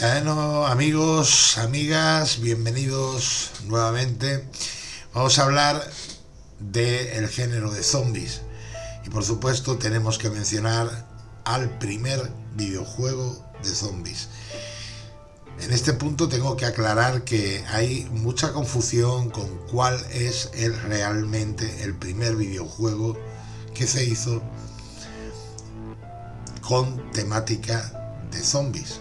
Bueno, amigos, amigas, bienvenidos nuevamente. Vamos a hablar del género de zombies. Y por supuesto tenemos que mencionar al primer videojuego de zombies. En este punto tengo que aclarar que hay mucha confusión con cuál es el, realmente el primer videojuego que se hizo con temática de zombies.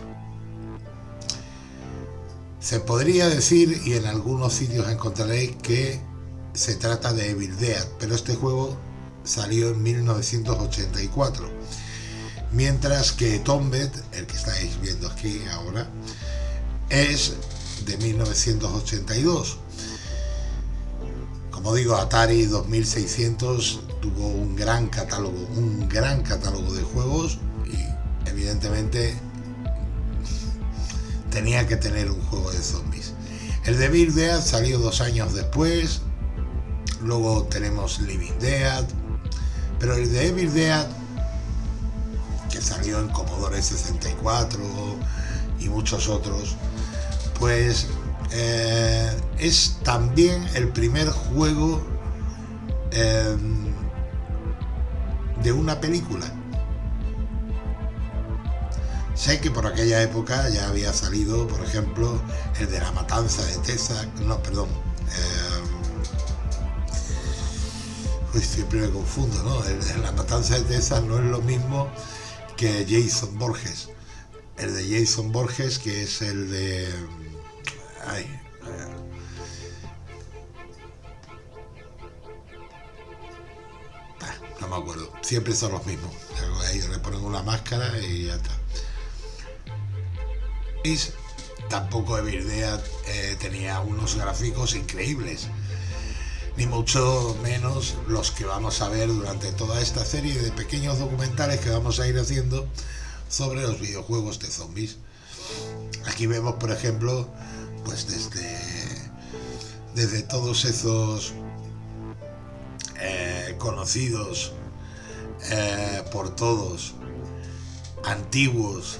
Se podría decir, y en algunos sitios encontraréis, que se trata de Evil Dead, pero este juego salió en 1984. Mientras que Tombed, el que estáis viendo aquí ahora, es de 1982. Como digo, Atari 2600 tuvo un gran catálogo, un gran catálogo de juegos y evidentemente tenía que tener un juego de zombies. El de Dead salió dos años después, luego tenemos Living Dead, pero el de Evil Dead, que salió en Commodore 64 y muchos otros, pues eh, es también el primer juego eh, de una película Sé que por aquella época ya había salido, por ejemplo, el de la matanza de Tessa, no, perdón, eh, siempre me confundo, ¿no? El de la matanza de Tessa no es lo mismo que Jason Borges. El de Jason Borges, que es el de... Ay, eh, ah, no me acuerdo. Siempre son los mismos. Ellos le ponen una máscara y ya está. Tampoco Evil Dead eh, tenía unos gráficos increíbles, ni mucho menos los que vamos a ver durante toda esta serie de pequeños documentales que vamos a ir haciendo sobre los videojuegos de zombies. Aquí vemos, por ejemplo, pues desde, desde todos esos eh, conocidos eh, por todos, antiguos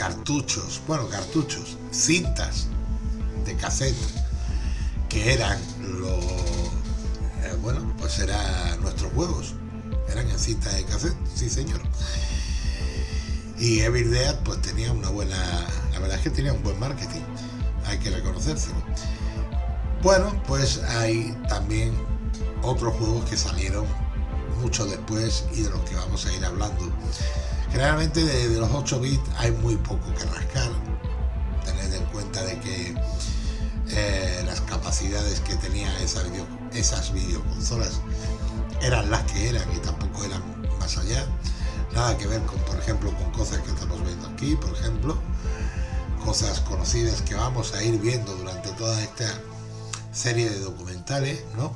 cartuchos, bueno, cartuchos, cintas de cassette, que eran los, eh, bueno, pues eran nuestros juegos, eran en cinta de cassette, sí señor. Y Evil Dead pues tenía una buena, la verdad es que tenía un buen marketing, hay que reconocérselo. Bueno, pues hay también otros juegos que salieron mucho después y de los que vamos a ir hablando. Generalmente de, los 8 bits hay muy poco que rascar. Tened en cuenta de que eh, las capacidades que tenían esa esas videoconsolas eran las que eran y tampoco eran más allá. Nada que ver con, por ejemplo, con cosas que estamos viendo aquí, por ejemplo, cosas conocidas que vamos a ir viendo durante toda esta serie de documentales, ¿no?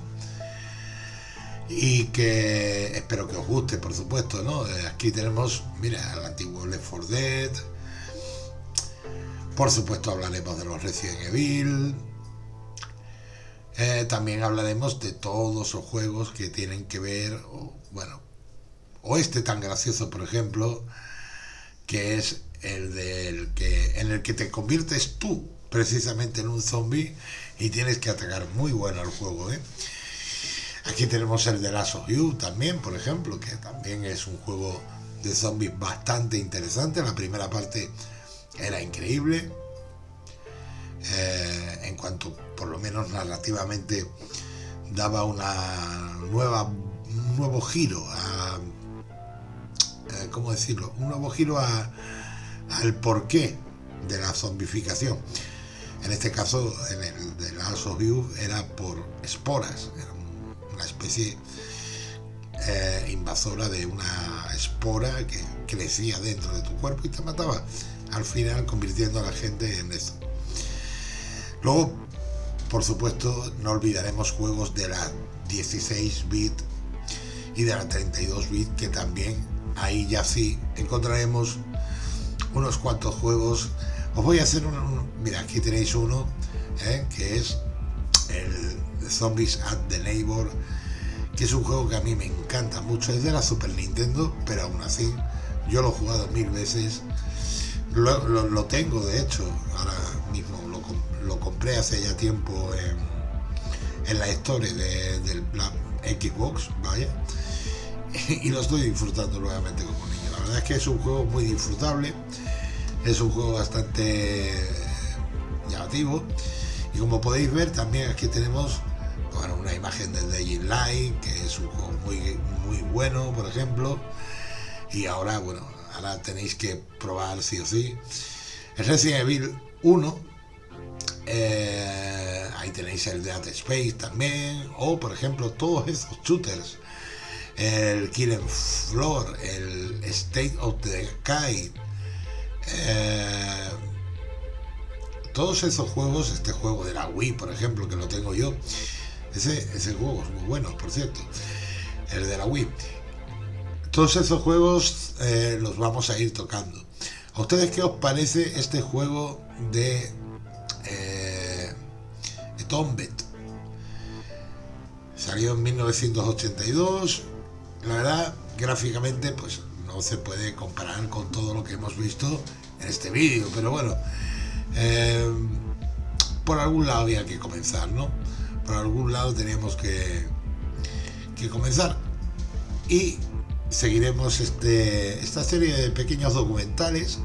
Y que espero que os guste, por supuesto, ¿no? Eh, aquí tenemos, mira, el antiguo Left 4 Dead. Por supuesto hablaremos de los Resident Evil. Eh, también hablaremos de todos los juegos que tienen que ver, bueno, o este tan gracioso, por ejemplo, que es el del que en el que te conviertes tú precisamente en un zombie y tienes que atacar muy bueno el juego, ¿eh? Aquí tenemos el de Last of You también, por ejemplo, que también es un juego de zombies bastante interesante. La primera parte era increíble. Eh, en cuanto, por lo menos narrativamente, daba una nueva, un nuevo giro a, eh, ¿cómo decirlo? Un nuevo giro a, al porqué de la zombificación. En este caso, en el de Last of You era por esporas, una especie eh, invasora de una espora que crecía dentro de tu cuerpo y te mataba, al final convirtiendo a la gente en eso. Luego, por supuesto, no olvidaremos juegos de la 16 bit y de la 32 bit que también ahí ya sí encontraremos unos cuantos juegos. Os voy a hacer un, mira, aquí tenéis uno eh, que es el Zombies at the Neighbor, que es un juego que a mí me encanta mucho, es de la Super Nintendo, pero aún así yo lo he jugado mil veces, Lo, tengo, de hecho, ahora mismo lo, compré hace ya tiempo en, la historia de, del Xbox, vaya, y lo estoy disfrutando nuevamente como niño. La verdad es que es un juego muy disfrutable, es un juego bastante llamativo, y como podéis ver también aquí tenemos imagen de Light, que es un juego muy, muy bueno, por ejemplo, y ahora, bueno, ahora tenéis que probar sí o sí. El Resident Evil 1, eh, ahí tenéis el Dead Space también, o por ejemplo todos esos shooters, el Killing Floor, el State of the Sky, eh, todos esos juegos, este juego de la Wii, por ejemplo, que lo tengo yo, ese, ese juego es muy bueno, por cierto, el de la Wii. Todos esos juegos eh, los vamos a ir tocando. ¿A ustedes qué os parece este juego de eh, Tombet? Salió en 1982. La verdad, gráficamente, pues no se puede comparar con todo lo que hemos visto en este vídeo, pero bueno, eh, por algún lado había que comenzar, ¿no? Por algún lado teníamos que, que comenzar. Y seguiremos este, esta serie de pequeños documentales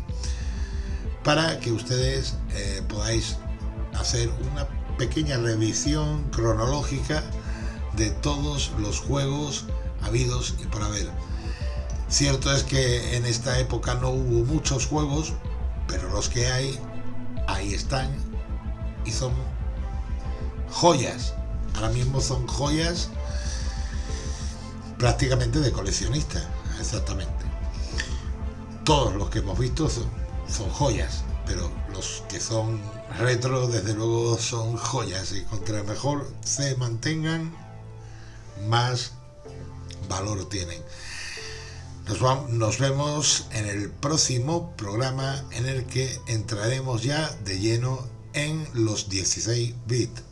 para que ustedes eh, podáis hacer una pequeña revisión cronológica de todos los juegos habidos y por haber. Cierto es que en esta época no hubo muchos juegos, pero los que hay, ahí están y son joyas. Ahora mismo son joyas prácticamente de coleccionista, exactamente. Todos los que hemos visto son, son joyas, pero los que son retro, desde luego, son joyas y contra mejor se mantengan, más valor tienen. Nos, nos, vemos en el próximo programa en el que entraremos ya de lleno en los 16 bits.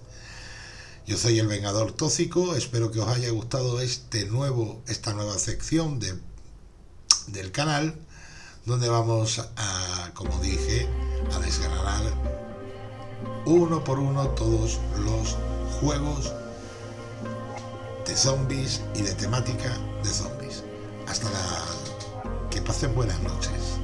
Yo soy el Vengador Tóxico, espero que os haya gustado este nuevo, esta nueva sección de, del canal, donde vamos a, como dije, a desgranar uno por uno todos los juegos de zombies y de temática de zombies. Hasta la... que pasen buenas noches.